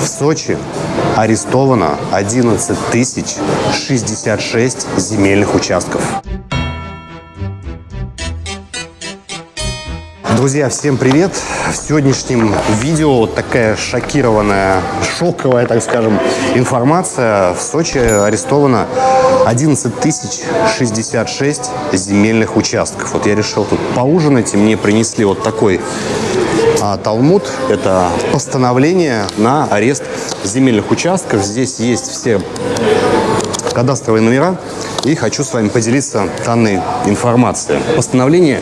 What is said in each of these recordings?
В Сочи арестовано 11 тысяч 66 земельных участков. Друзья, всем привет! В сегодняшнем видео такая шокированная, шоковая, так скажем, информация. В Сочи арестовано 11 тысяч 66 земельных участков. Вот я решил тут поужинать, и мне принесли вот такой а, Талмуд. Это постановление на арест земельных участков. Здесь есть все кадастровые номера. И хочу с вами поделиться данной информацией. Постановление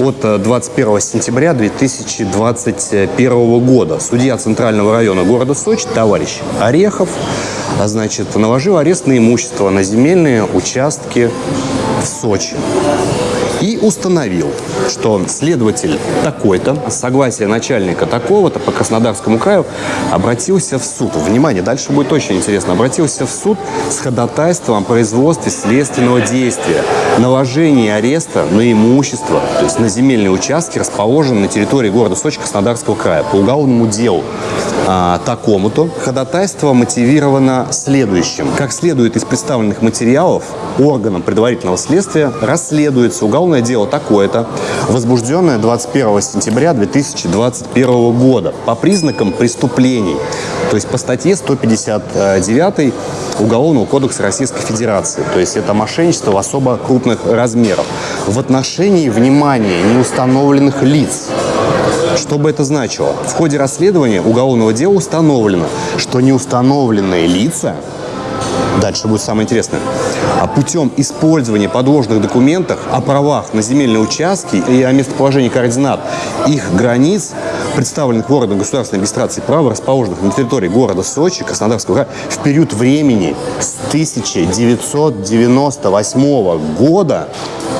от 21 сентября 2021 года. Судья Центрального района города Сочи, товарищ Орехов, значит, наложил арест на имущество на земельные участки в Сочи и установил, что следователь такой-то, с согласия начальника такого-то по Краснодарскому краю обратился в суд. Внимание, дальше будет очень интересно. Обратился в суд с ходатайством о производстве следственного действия, наложении ареста на имущество, то есть на земельные участки, расположенные на территории города Сочи Краснодарского края по уголовному делу а, такому-то. Ходатайство мотивировано следующим. Как следует из представленных материалов, органом предварительного следствия расследуется уголовное дело такое-то, возбужденное 21 сентября 2021 года по признакам преступлений, то есть по статье 159 Уголовного кодекса Российской Федерации. То есть это мошенничество в особо крупных размерах. В отношении внимания неустановленных лиц что бы это значило? В ходе расследования уголовного дела установлено, что неустановленные лица Дальше будет самое интересное. А путем использования подложных документов о правах на земельные участки и о местоположении координат их границ, представленных в органах государственной регистрации права, расположенных на территории города Сочи, Краснодарского края, в период времени с 1998 года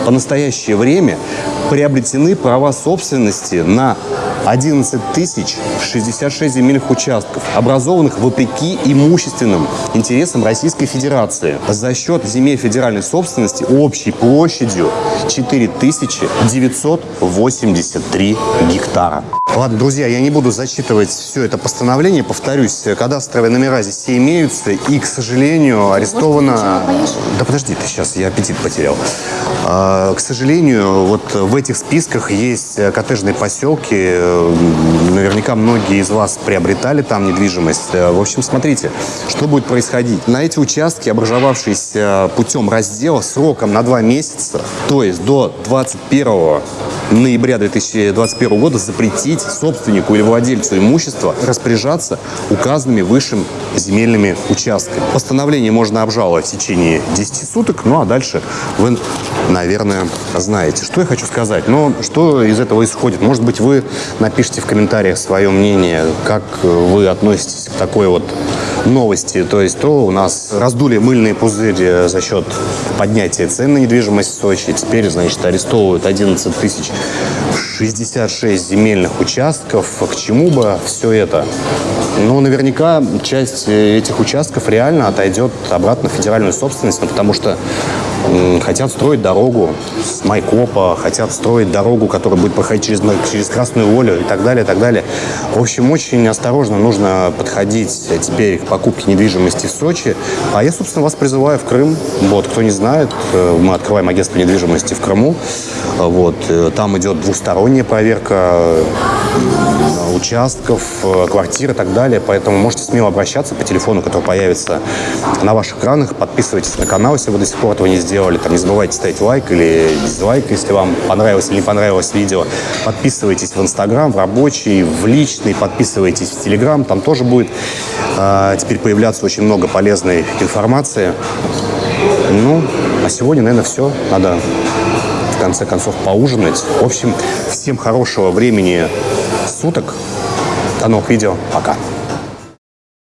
по настоящее время приобретены права собственности на 11 тысяч 66 земельных участков, образованных вопреки имущественным интересам Российской Федерации за счет земель федеральной собственности общей площадью 4983 гектара. Ладно, друзья, я не буду зачитывать все это постановление. Повторюсь, кадастровые номера здесь все имеются. И, к сожалению, арестовано... Да подожди ты сейчас, я аппетит потерял. А, к сожалению, вот в этих списках есть коттеджные поселки. Наверняка многие из вас приобретали там недвижимость. В общем, смотрите, что будет происходить. На эти участки, образовавшиеся путем раздела сроком на два месяца, то есть до 21 ноября 2021 года запретить собственнику или владельцу имущества распоряжаться указанными высшим земельными участками. Постановление можно обжаловать в течение 10 суток, ну а дальше вы, наверное, знаете. Что я хочу сказать? Но ну, что из этого исходит? Может быть, вы напишите в комментариях свое мнение, как вы относитесь к такой вот новости. То есть то у нас раздули мыльные пузыри за счет поднятия цен на недвижимость в Сочи. Теперь, значит, арестовывают 11 тысяч 66 земельных участков. К чему бы все это? Ну, наверняка часть этих участков реально отойдет обратно в федеральную собственность, ну, потому что хотят строить дорогу с Майкопа, хотят строить дорогу, которая будет проходить через, через Красную Волю и так далее, и так далее. В общем, очень осторожно нужно подходить теперь к покупке недвижимости в Сочи. А я, собственно, вас призываю в Крым. Вот, кто не знает, э, мы открываем агентство недвижимости в Крыму. Вот, э, там идет двусторонняя проверка участков, э, квартир и так далее. Поэтому можете смело обращаться по телефону, который появится на ваших экранах. Подписывайтесь на канал, если вы до сих пор этого не сделали. Там не забывайте ставить лайк или дизлайк, если вам понравилось или не понравилось видео. Подписывайтесь в Инстаграм, в рабочий, в личный. Подписывайтесь в Телеграм. Там тоже будет э, теперь появляться очень много полезной информации. Ну, а сегодня, наверное, все. Надо в конце концов поужинать. В общем, всем хорошего времени суток. До новых видео. Пока.